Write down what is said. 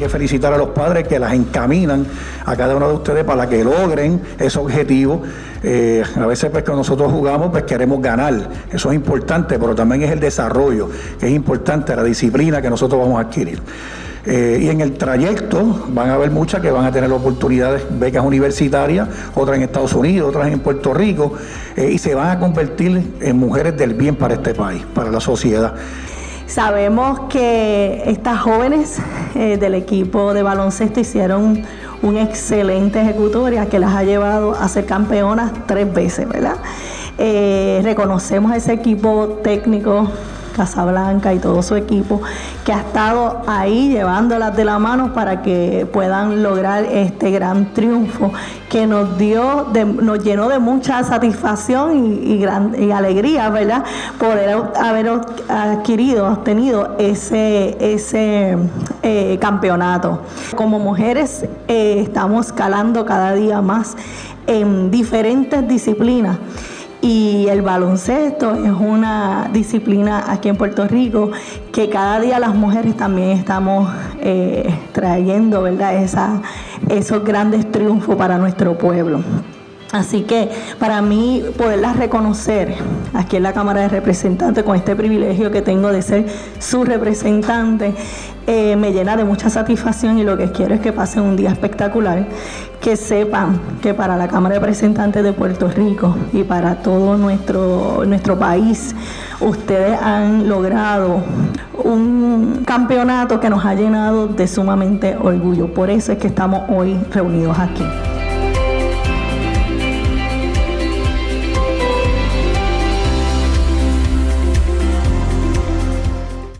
que felicitar a los padres que las encaminan a cada uno de ustedes para que logren ese objetivo. Eh, a veces pues que nosotros jugamos pues queremos ganar, eso es importante, pero también es el desarrollo, que es importante, la disciplina que nosotros vamos a adquirir. Eh, y en el trayecto van a haber muchas que van a tener oportunidades, becas universitarias, otras en Estados Unidos, otras en Puerto Rico, eh, y se van a convertir en mujeres del bien para este país, para la sociedad. Sabemos que estas jóvenes eh, del equipo de baloncesto hicieron un excelente ejecutoria que las ha llevado a ser campeonas tres veces, ¿verdad? reconocemos a ese equipo técnico Casablanca y todo su equipo, que ha estado ahí llevándolas de la mano para que puedan lograr este gran triunfo que nos dio, nos llenó de mucha satisfacción y, alegría, ¿verdad? Por haber adquirido, obtenido ese, eh, campeonato. Como mujeres eh, estamos escalando cada día más en diferentes disciplinas y el baloncesto es una disciplina aquí en Puerto Rico que cada día las mujeres también estamos eh, trayendo, ¿verdad? Esa, esos grandes triunfos para nuestro pueblo. Así que para mí poderlas reconocer aquí en la Cámara de Representantes con este privilegio que tengo de ser su representante eh, me llena de mucha satisfacción y lo que quiero es que pasen un día espectacular, que sepan que para la Cámara de Representantes de Puerto Rico y para todo nuestro, nuestro país, ustedes han logrado un campeonato que nos ha llenado de sumamente orgullo. Por eso es que estamos hoy reunidos aquí.